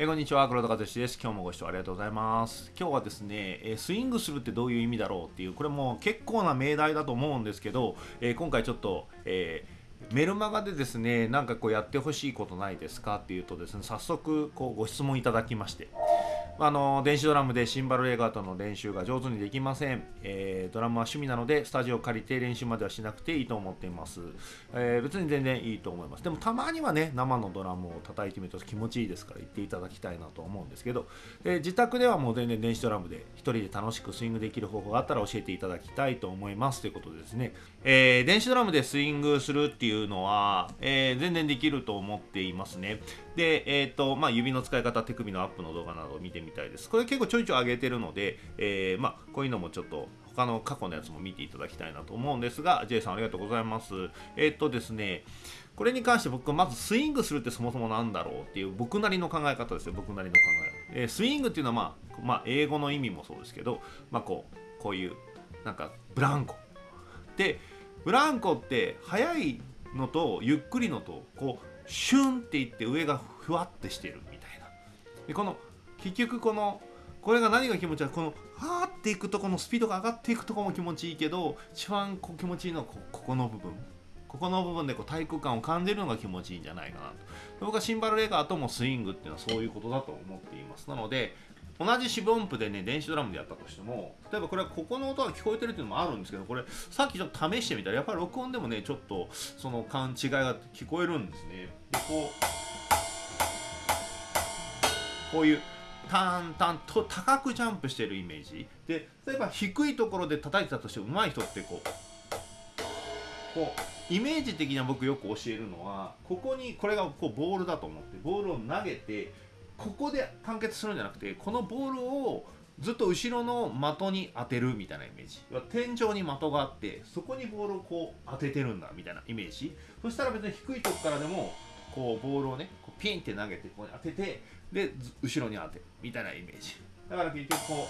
えーこんにちは黒田和志です。今日もご視聴ありがとうございます。今日はですね、えスイングするってどういう意味だろうっていうこれも結構な命題だと思うんですけど、えー今回ちょっと、えーメルマガでですねなんかこうやってほしいことないですかっていうとですね早速こうご質問いただきまして。あの電子ドラムでシンバルレガートの練習が上手にできません、えードラムは趣味なのでスタジオを借りて練習まではしなくていいと思っています、えー別に全然いいと思います。でもたまにはね生のドラムを叩いてみると気持ちいいですから言っていただきたいなと思うんですけど、えー自宅ではもう全然電子ドラムで一人で楽しくスイングできる方法があったら教えていただきたいと思います。ということでですね、えー電子ドラムでスイングするっていうのは、えー全然できると思っていますね。で、えーとまあ、指の使い方手首のアップの動画などを見てみたいです。これ結構ちょいちょい上げてるので、えーまあ、こういうのもちょっと他の過去のやつも見ていただきたいなと思うんですが J さんありがとうございます。えっ、とですねこれに関して僕はまずスイングするってそもそもなんだろうっていう僕なりの考え方ですよ。僕なりの考え、えースイングっていうのは、まあ、まあ英語の意味もそうですけど、まあ、こうこういうなんかブランコ。でブランコって速いのとゆっくりのとこうシュンっていって上がふわってしてるみたいな。でこの結局このこれが何が気持ちいい？このはーっていくとこのスピードが上がっていくとこも気持ちいいけど一番こう気持ちいいのはこここの部分。ここの部分でこう体育感を感じるのが気持ちいいんじゃないかなと。僕はシンバルレーガーともスイングっていうのはそういうことだと思っています。なので同じ四分音符でね電子ドラムでやったとしても例えばこれはここの音が聞こえてるっていうのもあるんですけどこれさっきちょっと試してみたらやっぱり録音でもねちょっとその勘違いが聞こえるんですね。でこうこういうタンタンと高くジャンプしてるイメージ。で例えば低いところで叩いてたとして上手い人ってこうこうイメージ的には僕よく教えるのはここにこれがこうボールだと思ってボールを投げてここで完結するんじゃなくてこのボールをずっと後ろの的に当てるみたいなイメージ。天井に的があってそこにボールをこう当ててるんだみたいなイメージ。そしたら別に低いとこからでもこうボールをねこうピンって投げてここに当ててで後ろに当てるみたいなイメージ。だから結局こ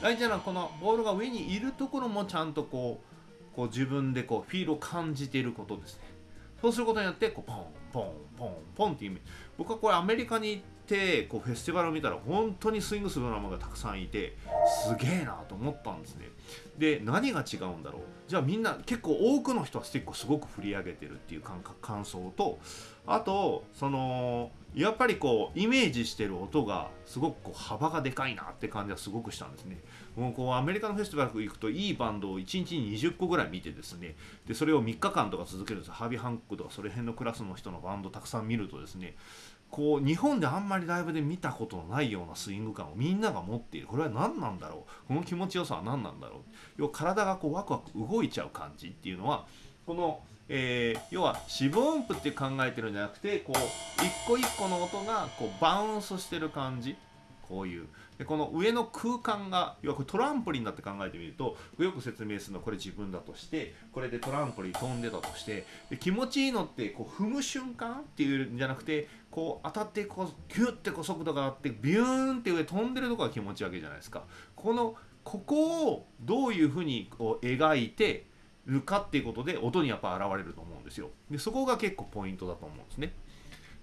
う大事なのはこのボールが上にいるところもちゃんとこうこう自分でこうフィールを感じていることですね。そうすることによってこうポンポンポンポンっていうイメージ。僕はこれアメリカに行ってこうフェスティバルを見たら本当にスイングするドラマがたくさんいてすげえなと思ったんですね。で何が違うんだろう？じゃあみんな結構多くの人はスティックをすごく振り上げてるっていう感覚感想とあとそのやっぱりこうイメージしてる音がすごくこう幅がでかいなって感じはすごくしたんですね。もうこうアメリカのフェスティバル行くといいバンドを1日に20個ぐらい見てですね。でそれを3日間とか続けるんです。ハービー・ハンクとかそれ辺のクラスの人のバンドたくさん見るとですね。こう日本であんまりライブで見たことのないようなスイング感をみんなが持っている。これは何なんだろう？この気持ちよさは何なんだろう？要は体がこうワクワク動いちゃう感じっていうのはこの、えー要は四分音符って考えてるんじゃなくてこう一個一個の音がこうバウンスしてる感じ。こういうでこの上の空間が要はこれトランポリンだって考えてみるとよく説明するのはこれ自分だとしてこれでトランポリン飛んでたとしてで気持ちいいのってこう踏む瞬間っていうんじゃなくてこう当たってこうギュッてこう速度があってビューンって上飛んでるとこが気持ちいいわけじゃないですか。このここをどういうふうにこう描いてるかっていうことで音にやっぱ現れると思うんですよ。でそこが結構ポイントだと思うんですね。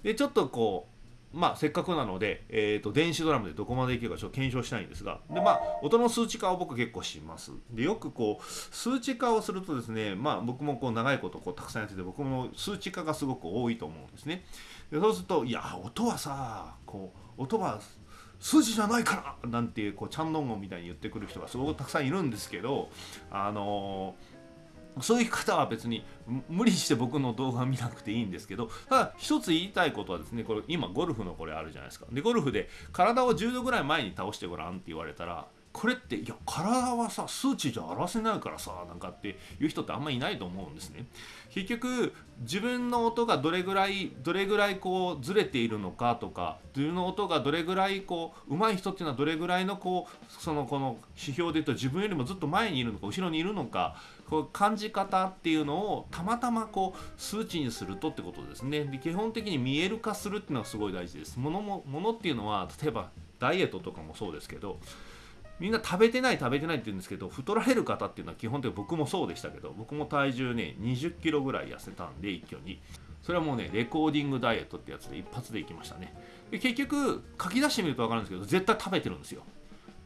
でちょっとこうまあせっかくなので、えー、と電子ドラムでどこまでいけるかちょっと検証したいんですがでまあ音の数値化を僕結構します。でよくこう数値化をするとですねまあ僕もこう長いことこうたくさんやってて僕も数値化がすごく多いと思うんですね。でそうするといや音はさこう音は数字じゃないからなんていうこうチャンノンゴンみたいに言ってくる人がすごくたくさんいるんですけどあのーそういう方は別に無理して僕の動画見なくていいんですけどただ一つ言いたいことはですねこれ今ゴルフのこれあるじゃないですか。でゴルフで体を10度ぐらい前に倒してごらんって言われたらこれっていや体はさ数値じゃ表せないからさなんかっていう人ってあんまりいないと思うんですね。結局自分の音がどれぐらいどれぐらいこうずれているのかとか自分の音がどれぐらいこう上手い人っていうのはどれぐらいのこうそのこの指標で言うと自分よりもずっと前にいるのか後ろにいるのかこう感じ方っていうのをたまたまこう数値にするとってことですね。で基本的に見える化するっていうのがすごい大事です。物も物っていうのは例えばダイエットとかもそうですけどみんな食べてない食べてないって言うんですけど太られる方っていうのは基本的に僕もそうでしたけど僕も体重ね20キロぐらい痩せたんで一挙に。それはもうねレコーディングダイエットってやつで一発でいきましたね。で結局書き出してみると分かるんですけど絶対食べてるんですよ。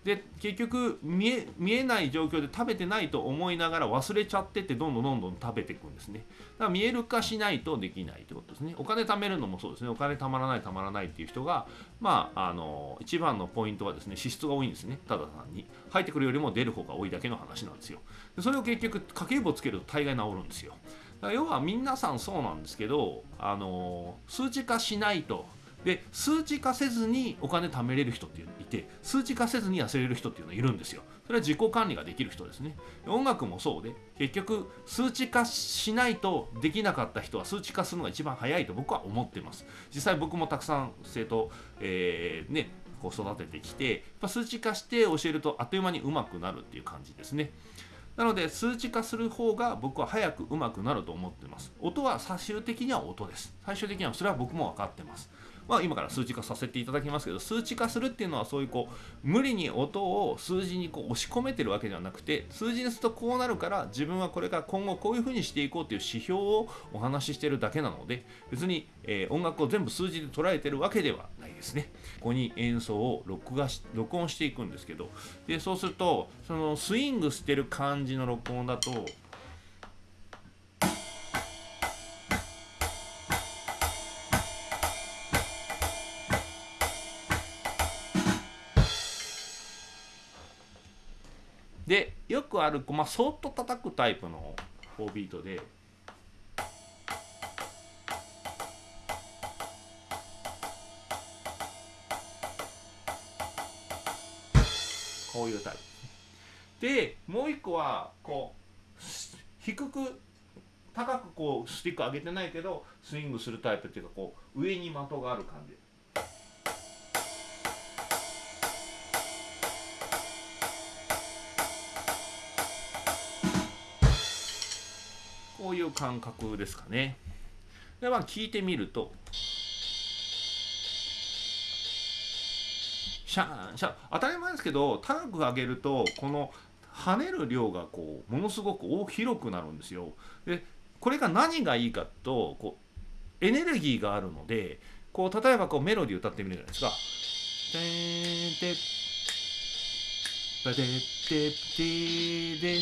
で結局見え見えない状況で食べてないと思いながら忘れちゃってってどんどんどんどん食べていくんですね。だから見える化しないとできないってことですね。お金貯めるのもそうですね。お金貯まらない貯まらないっていう人がまああの一番のポイントはですね支出が多いんですね。ただ単に。入ってくるよりも出る方が多いだけの話なんですよ。でそれを結局家計簿つけると大概治るんですよ。だから要は皆さんそうなんですけどあの数値化しないとで数値化せずにお金貯めれる人っていういて数値化せずに痩せれる人っていうのがいるんですよ。それは自己管理ができる人ですね。音楽もそうで結局数値化しないとできなかった人は数値化するのが一番早いと僕は思ってます。実際僕もたくさん生徒、えー、ねこう育ててきてや数値化して教えるとあっという間に上手くなるっていう感じですね。なので数値化する方が僕は早く上手くなると思ってます。音は最終的には音です。最終的にはそれは僕も分かってます。まあ、今から数値化させていただきますけど数値化するっていうのはそういうこう無理に音を数字にこう押し込めてるわけではなくて数字にするとこうなるから自分はこれから今後こういうふうにしていこうっていう指標をお話ししてるだけなので別に、えー、音楽を全部数字で捉えてるわけではないですね。ここに演奏を録画し録音していくんですけどでそうするとそのスイングしてる感じの録音だとくある、まあ、そっと叩くタイプの4ビートでこういうタイプでもう一個はこう低く高くこうスティック上げてないけどスイングするタイプっていうかこう上に的がある感じう感覚ですかね。でまあ聞いてみるとシャーンシャン当たり前ですけど高く上げるとこの跳ねる量がこうものすごく大広くなるんですよ。でこれが何がいいかとこうエネルギーがあるのでこう例えばこうメロディー歌ってみるじゃないですか。てーててててで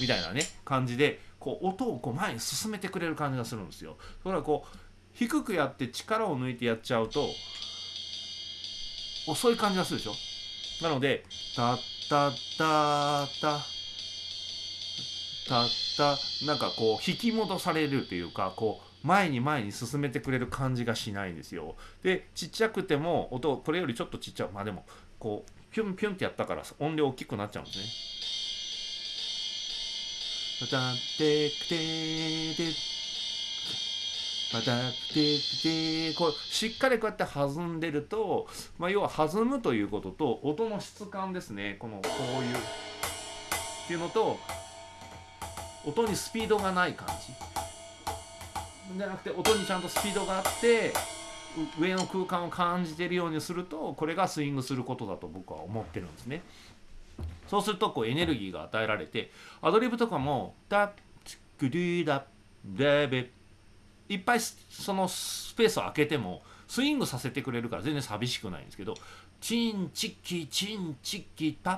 みたいなね感じでこう音をこう前に進めてくれる感じがするんですよ。それはこう低くやって力を抜いてやっちゃうと遅い感じがするでしょなので「タッタッタッタ」タッタなんかこう引き戻されるというかこう前に前に進めてくれる感じがしないんですよ。でちっちゃくても音これよりちょっとちっちゃいまあでもこうピュンピュンってやったから音量大きくなっちゃうんですね。またてくてでまたてくてこうしっかりこうやって弾んでると、まあ、要は弾むということと音の質感ですね。このこういう。っていうのと音にスピードがない感じ。じゃなくて音にちゃんとスピードがあって上の空間を感じてるようにするとこれがスイングすることだと僕は思ってるんですね。そうするとこうエネルギーが与えられてアドリブとかも「ダックリーダッベベ」いっぱいそのスペースを空けてもスイングさせてくれるから全然寂しくないんですけど「チンチッキチンチッキパ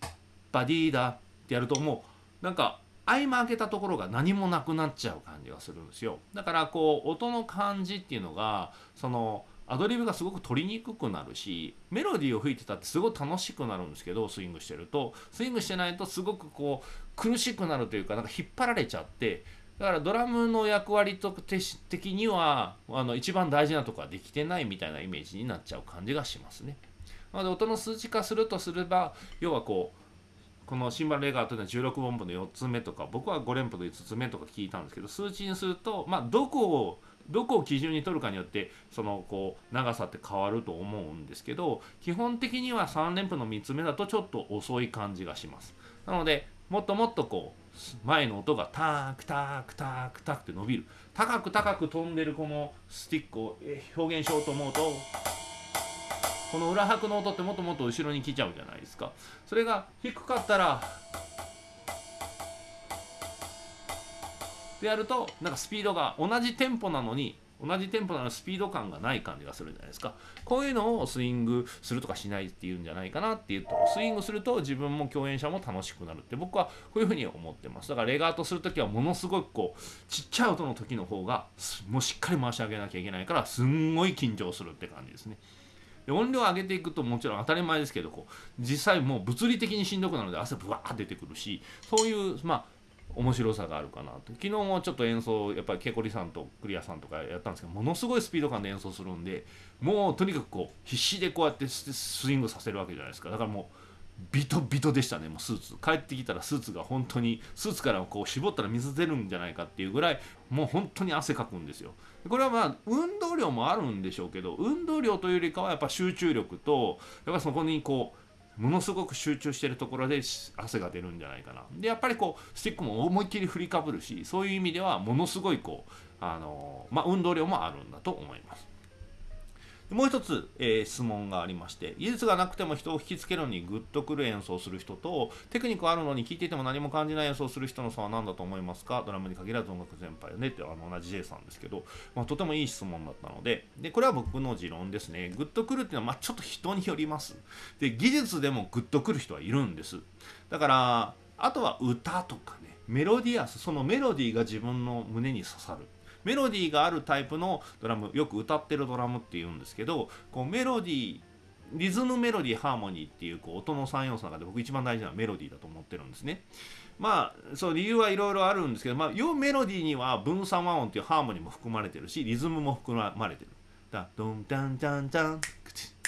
ッバディーダ」ってやるともうなんか合間開けたところが何もなくなっちゃう感じがするんですよ。だからこう音の感じっていうのがそのアドリブがすごく取りにくくなるしメロディーを吹いてたってすごい楽しくなるんですけどスイングしてるとスイングしてないとすごくこう苦しくなるというかなんか引っ張られちゃってだからドラムの役割と的にはあの一番大事なとこはできてないみたいなイメージになっちゃう感じがしますね。なので音の数値化するとすれば要はこうこのシンバルレガーというのは16音符の4つ目とか僕は5連符の5つ目とか聞いたんですけど数値にするとまあどこをどこを基準に取るかによってそのこう長さって変わると思うんですけど基本的には3連符の3つ目だとちょっと遅い感じがします。なのでもっともっとこう前の音がタークタークタークタークって伸びる。高く高く飛んでるこのスティックを表現しようと思うとこの裏拍の音ってもっともっと後ろに来ちゃうじゃないですか。それが低かったらでやるとなんかスピードが同じテンポなのに同じテンポなのスピード感がない感じがするじゃないですか。こういうのをスイングするとかしないっていうんじゃないかなっていうとスイングすると自分も共演者も楽しくなるって僕はこういうふうに思ってます。だからレガートする時はものすごくこうちっちゃい音の時の方がもうしっかり回し上げなきゃいけないからすんごい緊張するって感じですね。で音量上げていくともちろん当たり前ですけどこう実際もう物理的にしんどくなるので汗ぶわー出てくるしそういうまあ面白さがあるかなと。昨日もちょっと演奏やっぱりケコリさんとクリアさんとかやったんですけどものすごいスピード感で演奏するんでもうとにかくこう必死でこうやってスイングさせるわけじゃないですか。だからもうビトビトでしたねもうスーツ。帰ってきたらスーツが本当にスーツからこう絞ったら水出るんじゃないかっていうぐらいもう本当に汗かくんですよ。これはまあ運動量もあるんでしょうけど運動量というよりかはやっぱ集中力とやっぱそこにこうものすごく集中してるところで汗が出るんじゃないかな。でやっぱりこうスティックも思いっきり振りかぶるしそういう意味ではものすごいこうあのまあ運動量もあるんだと思います。もう一つ、えー、質問がありまして技術がなくても人を引きつけるのにグッとくる演奏をする人とテクニックあるのに聴いていても何も感じない演奏をする人の差は何だと思いますか？ドラムに限らず音楽全般よね。ってあの同じ J さんですけど、まあ、とてもいい質問だったので。でこれは僕の持論ですね。グッとくるっていうのは、まあ、ちょっと人によります。で技術でもグッとくる人はいるんです。だからあとは歌とかね。メロディアス。そのメロディーが自分の胸に刺さる。メロディーがあるタイプのドラムよく歌ってるドラムっていうんですけどこうメロディーリズムメロディーハーモニーっていうこう音の3要素の中で僕一番大事なメロディーだと思ってるんですね。まあそう理由はいろいろあるんですけど、まあ、要メロディーには分散和音っていうハーモニーも含まれてるしリズムも含まれてる。だドンタンタンタンクチッ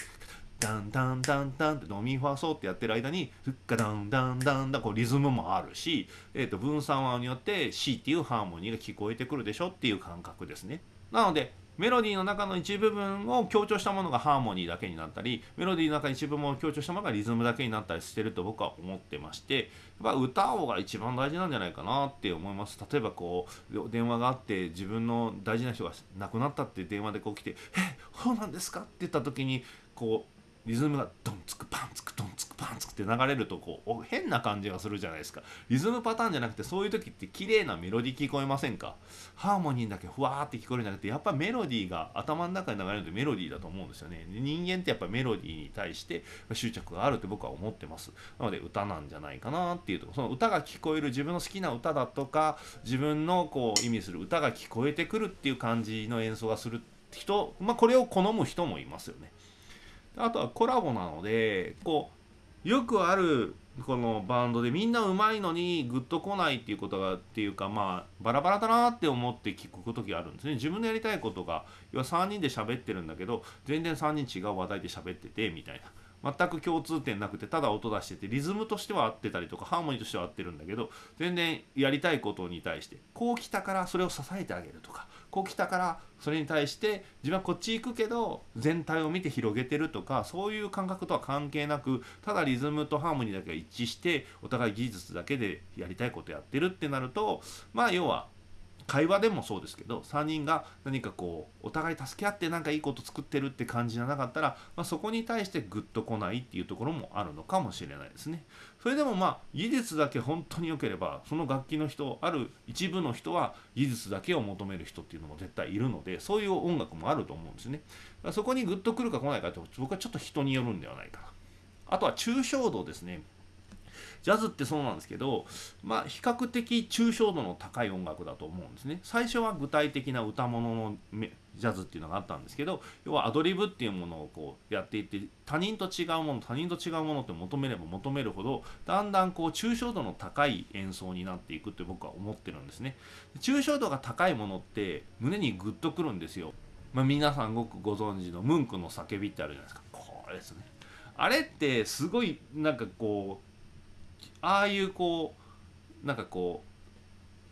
ダンダンダンダンってドミファソってやってる間にフッカダンダンダンダンこうリズムもあるし、えー、と分散和によって C っていうハーモニーが聞こえてくるでしょっていう感覚ですね。なのでメロディーの中の一部分を強調したものがハーモニーだけになったりメロディーの中一部分を強調したものがリズムだけになったりしてると僕は思ってましてやっぱ歌おうが一番大事なんじゃないかなって思います例えばこう電話があって自分の大事な人が亡くなったって電話でこう来て「えそうなんですか?」って言った時にこうリズムがドンツクパンツクドンツクパンツクって流れるとこう変な感じがするじゃないですか。リズムパターンじゃなくてそういう時って綺麗なメロディー聞こえませんか？ハーモニーだけふわーって聞こえるんじゃなくてやっぱメロディーが頭の中に流れるとメロディーだと思うんですよね。人間ってやっぱメロディーに対して執着があるって僕は思ってます。なので歌なんじゃないかなっていうとその歌が聞こえる自分の好きな歌だとか自分のこう意味する歌が聞こえてくるっていう感じの演奏がする人まあこれを好む人もいますよね。あとはコラボなのでこうよくあるこのバンドでみんなうまいのにグッと来ないっていうことがっていうかまあバラバラだなって思って聞く時があるんですね。自分のやりたいことが要は3人で喋ってるんだけど全然3人違う話題で喋っててみたいな。全く共通点なくてただ音出しててリズムとしては合ってたりとかハーモニーとしては合ってるんだけど全然やりたいことに対してこう来たからそれを支えてあげるとかこう来たからそれに対して自分はこっち行くけど全体を見て広げてるとかそういう感覚とは関係なくただリズムとハーモニーだけが一致してお互い技術だけでやりたいことやってるってなるとまあ要は会話でもそうですけど3人が何かこうお互い助け合って何かいいこと作ってるって感じじゃなかったら、まあ、そこに対してグッと来ないっていうところもあるのかもしれないですね。それでもまあ技術だけ本当に良ければその楽器の人ある一部の人は技術だけを求める人っていうのも絶対いるのでそういう音楽もあると思うんですね。そこにグッと来るか来ないかって僕はちょっと人によるんではないかな。あとは抽象度ですね。ジャズってそうなんですけど、まあ、比較的抽象度の高い音楽だと思うんですね。最初は具体的な歌物のジャズっていうのがあったんですけど要はアドリブっていうものをこうやっていって他人と違うもの他人と違うものって求めれば求めるほどだんだんこう抽象度の高い演奏になっていくって僕は思ってるんですね。抽象度が高いものって胸にグッとくるんですよ。まあ、皆さんごくご存知のムンクの叫びってあるじゃないですか。これですね。あれってすごいなんかこうああいうこうなんかこ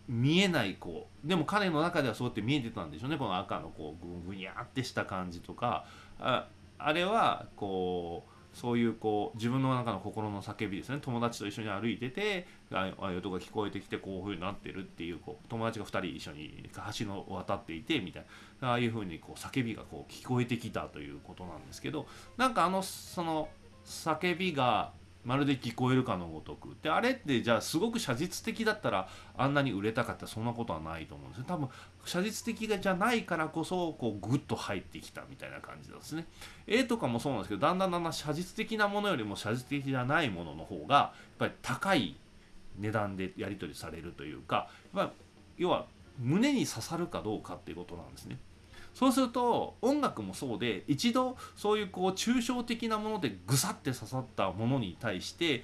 う見えないこうでも彼の中ではそうやって見えてたんでしょうねこの赤のこうぐぐにゃってした感じとか。ああれはこうそういうこう自分の中の心の叫びですね。友達と一緒に歩いててああいう音が聞こえてきてこういうふうになってるっていうこう友達が2人一緒に橋を渡っていてみたいな。ああいうふうにこう叫びがこう聞こえてきたということなんですけどなんかあのその叫びがまるで聞こえるかのごとく。であれってじゃあすごく写実的だったらあんなに売れたかったそんなことはないと思うんですよ。多分写実的じゃないからこそこうグッと入ってきたみたいな感じですね。絵とかもそうなんですけどだんだんだんだん写実的なものよりも写実的じゃないものの方がやっぱり高い値段でやり取りされるというか、ま、要は胸に刺さるかどうかっていうことなんですね。そうすると音楽もそうで一度そういうこう抽象的なものでぐさって刺さったものに対して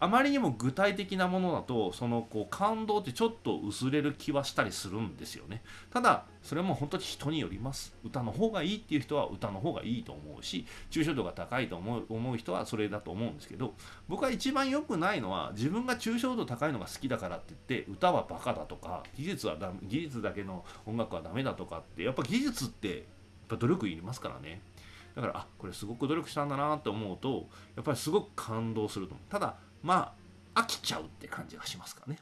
あまりにも具体的なものだとそのこう感動ってちょっと薄れる気はしたりするんですよね。ただそれも本当に人によります。歌の方がいいっていう人は歌の方がいいと思うし抽象度が高いと思う思う人はそれだと思うんですけど僕は一番良くないのは自分が抽象度高いのが好きだからって言って歌はバカだとか技術はだ技術だけの音楽はダメだとかってやっぱ技術ってやっぱ努力いりますからね。だからあこれすごく努力したんだなって思うとやっぱりすごく感動すると思う。ただまあ飽きちゃうって感じがしますかね。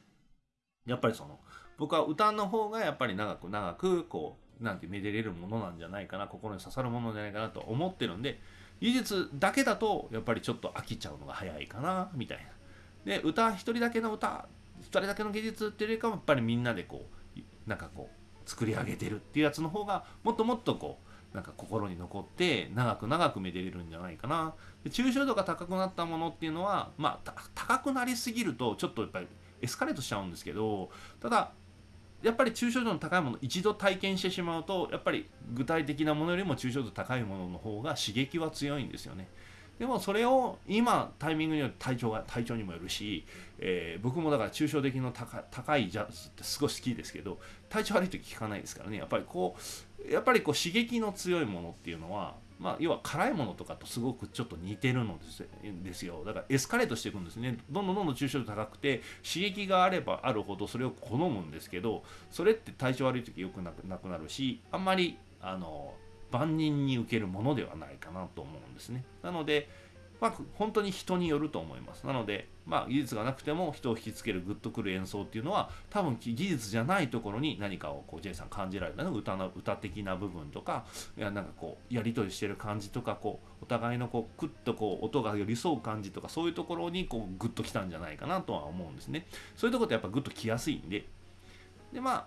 やっぱりその僕は歌の方がやっぱり長く長くこうなんてめでれるものなんじゃないかな心に刺さるものじゃないかなと思ってるんで技術だけだとやっぱりちょっと飽きちゃうのが早いかなみたいな。で歌一人だけの歌一人だけの技術っていうよりかもやっぱりみんなでこうなんかこう作り上げてるっていうやつの方がもっともっとこうなんか心に残って長く長くめでれるんじゃないかなで抽象度が高くなったものっていうのはまあ高くなりすぎるとちょっとやっぱりエスカレートしちゃうんですけどただやっぱり抽象度の高いもの一度体験してしまうとやっぱり具体的なものよりも抽象度高いものの方が刺激は強いんですよね。でもそれを今タイミングによって体調が体調にもよるし、えー、僕もだから抽象的の高高いジャズってすごい好きですけど体調悪い時聞かないですからねやっぱりこうやっぱりこう刺激の強いものっていうのはまあ、要は辛いものとかとすごくちょっと似てるのですですよ。だからエスカレートしていくんですね。どんどんどんどん抽象度高くて刺激があればあるほどそれを好むんですけどそれって体調悪い時よくなくなるしあんまりあの万人に受けるものではないかなと思うんですね。なのでまあ、本当に人によると思います。なので、まあ、技術がなくても人を引きつけるグッとくる演奏っていうのは多分技術じゃないところに何かをこう J さん感じられたの歌の歌的な部分とかいやなんかこうやり取りしてる感じとかこうお互いのこうクッとこう音が寄り添う感じとかそういうところにこうグッときたんじゃないかなとは思うんですね。そういうところってやっぱグッときやすいんででま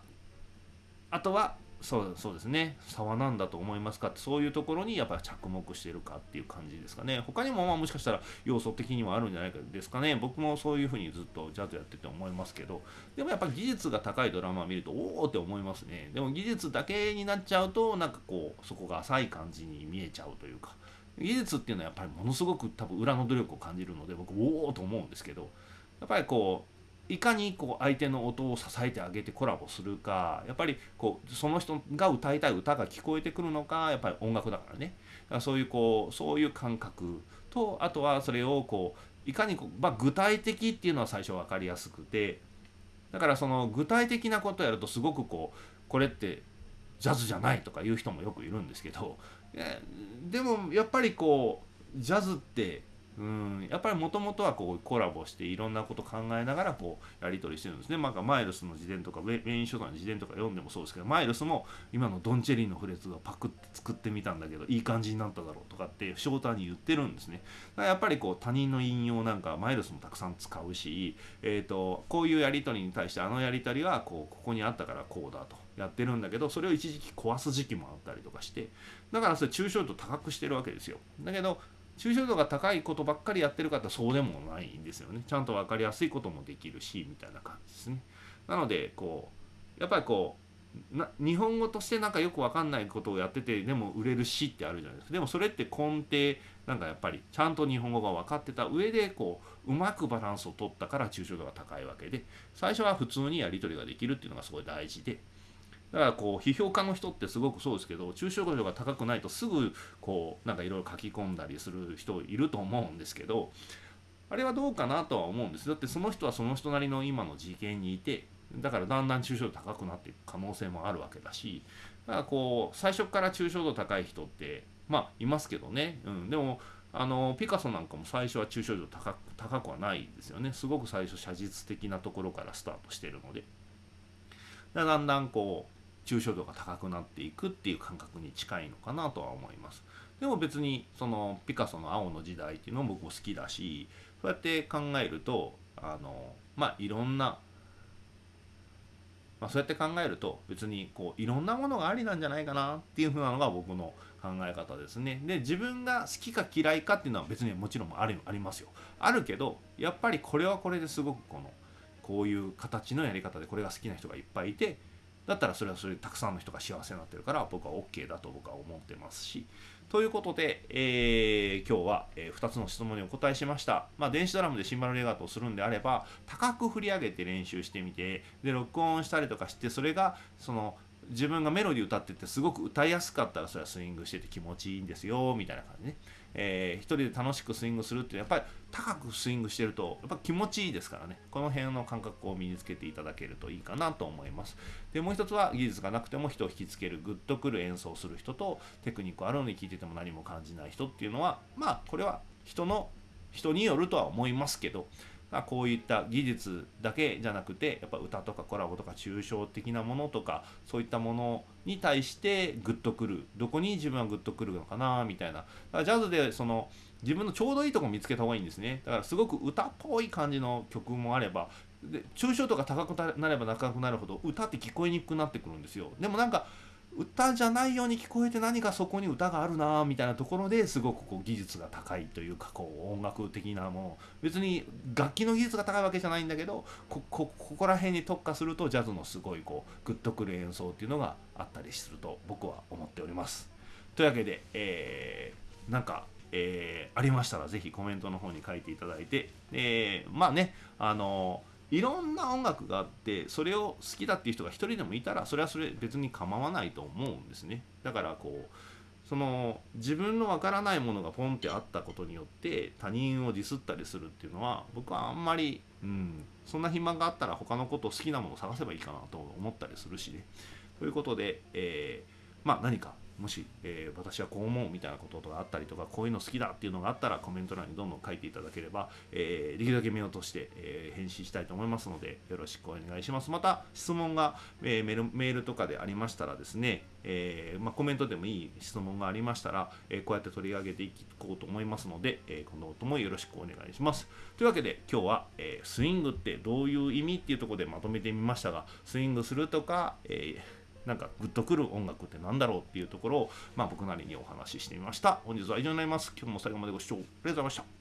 ああとはそうそうですね。差は何だと思いますかってそういうところにやっぱり着目してるかっていう感じですかね。他にもまあもしかしたら要素的にはあるんじゃないかですかね。僕もそういうふうにずっとジャズやってて思いますけど。でもやっぱ技術が高いドラマを見るとおおって思いますね。でも技術だけになっちゃうとなんかこうそこが浅い感じに見えちゃうというか。技術っていうのはやっぱりものすごく多分裏の努力を感じるので僕おおと思うんですけど。やっぱりこういかにこう相手の音を支えてあげてコラボするかやっぱりこうその人が歌いたい歌が聞こえてくるのかやっぱり音楽だからね。だからそういうこうそういう感覚とあとはそれをこういかにこう、まあ、具体的っていうのは最初分かりやすくてだからその具体的なことをやるとすごくこうこれってジャズじゃないとか言う人もよくいるんですけどでもやっぱりこうジャズってうんやっぱりもともとはこうコラボしていろんなこと考えながらこうやり取りしてるんですね。まあ、マイルスの自伝とかウェイン書の自伝とか読んでもそうですけどマイルスも今のドンチェリーのフレーズをパクって作ってみたんだけどいい感じになっただろうとかってショーターに言ってるんですね。だからやっぱりこう他人の引用なんかマイルスもたくさん使うし、えーと、こういうやり取りに対してあのやり取りはこうここにあったからこうだとやってるんだけどそれを一時期壊す時期もあったりとかしてだからそれ抽象度高くしてるわけですよ。だけど抽象度が高いことばっかりやってる方そうでもないんですよね。ちゃんと分かりやすいこともできるしみたいな感じですね。なのでこうやっぱりこうな日本語としてなんかよく分かんないことをやっててでも売れるしってあるじゃないですか。でもそれって根底なんかやっぱりちゃんと日本語が分かってた上でこううまくバランスを取ったから抽象度が高いわけで最初は普通にやり取りができるっていうのがすごい大事でだからこう批評家の人ってすごくそうですけど抽象度が高くないとすぐこうなんかいろいろ書き込んだりする人いると思うんですけどあれはどうかなとは思うんです。だってその人はその人なりの今の事件にいてだからだんだん抽象度高くなっていく可能性もあるわけだしだからこう最初から抽象度高い人ってまあいますけどね、うん、でもあのピカソなんかも最初は抽象度高高くはないですよね。すごく最初写実的なところからスタートしてるのでだんだんこう抽象度が高くなっていくっていう感覚に近いのかなとは思います。でも別にそのピカソの青の時代っていうのも僕も好きだしそうやって考えるとあのまあいろんなまあ、そうやって考えると別にこういろんなものがありなんじゃないかなっていうふうなのが僕の考え方ですね。で自分が好きか嫌いかっていうのは別にもちろんあるありますよ。あるけどやっぱりこれはこれですごくこのこういう形のやり方でこれが好きな人がいっぱいいてだったらそれはそれでたくさんの人が幸せになってるから僕は OK だと僕は思ってますしということで、えー、今日は、えー、2つの質問にお答えしました。まあ、電子ドラムでシンバルレガートをするんであれば、高く振り上げて練習してみて、で、録音したりとかして、それが、その、自分がメロディー歌っててすごく歌いやすかったらそれはスイングしてて気持ちいいんですよみたいな感じね、えー、一人で楽しくスイングするってやっぱり高くスイングしてるとやっぱ気持ちいいですからね。この辺の感覚を身につけていただけるといいかなと思います。でもう一つは技術がなくても人を引きつけるグッとくる演奏する人とテクニックあるのに聞いてても何も感じない人っていうのはまあこれは人の人によるとは思いますけどまあ、こういった技術だけじゃなくてやっぱ歌とかコラボとか抽象的なものとかそういったものに対してグッとくる。どこに自分はグッとくるのかなみたいな。だからジャズでその自分のちょうどいいとこ見つけた方がいいんですね。だからすごく歌っぽい感じの曲もあればで抽象とか高くなれば高くなるほど歌って聞こえにくくなってくるんですよ。でもなんか歌じゃないように聞こえて何かそこに歌があるなみたいなところですごくこう技術が高いというかこう音楽的なもの別に楽器の技術が高いわけじゃないんだけどこここら辺に特化するとジャズのすごいこうグッとくる演奏っていうのがあったりすると僕は思っております。というわけで、えー、なんかえー、ありましたらぜひコメントの方に書いていただいて、えー、まあねあのいろんな音楽があってそれを好きだっていう人が一人でもいたらそれはそれ別に構わないと思うんですね。だからこうその自分のわからないものがポンってあったことによって他人をディスったりするっていうのは僕はあんまり、うん、そんな暇があったら他のこと好きなものを探せばいいかなと思ったりするしね。ということで、えー、まあ何かもし、えー、私はこう思うみたいなことがあったりとかこういうの好きだっていうのがあったらコメント欄にどんどん書いていただければ、えー、できるだけ目を通して、えー、返信したいと思いますのでよろしくお願いします。また質問が、えメールメールとかでありましたらですね、えまあ、コメントでもいい質問がありましたら、えこうやって取り上げていこうと思いますので、え今後ともよろしくお願いします。というわけで今日は、えスイングってどういう意味っていうところでまとめてみましたがスイングするとか、えーなんかグッとくる音楽って何だろうっていうところを、まあ、僕なりにお話ししてみました。本日は以上になります。今日も最後までご視聴ありがとうございました。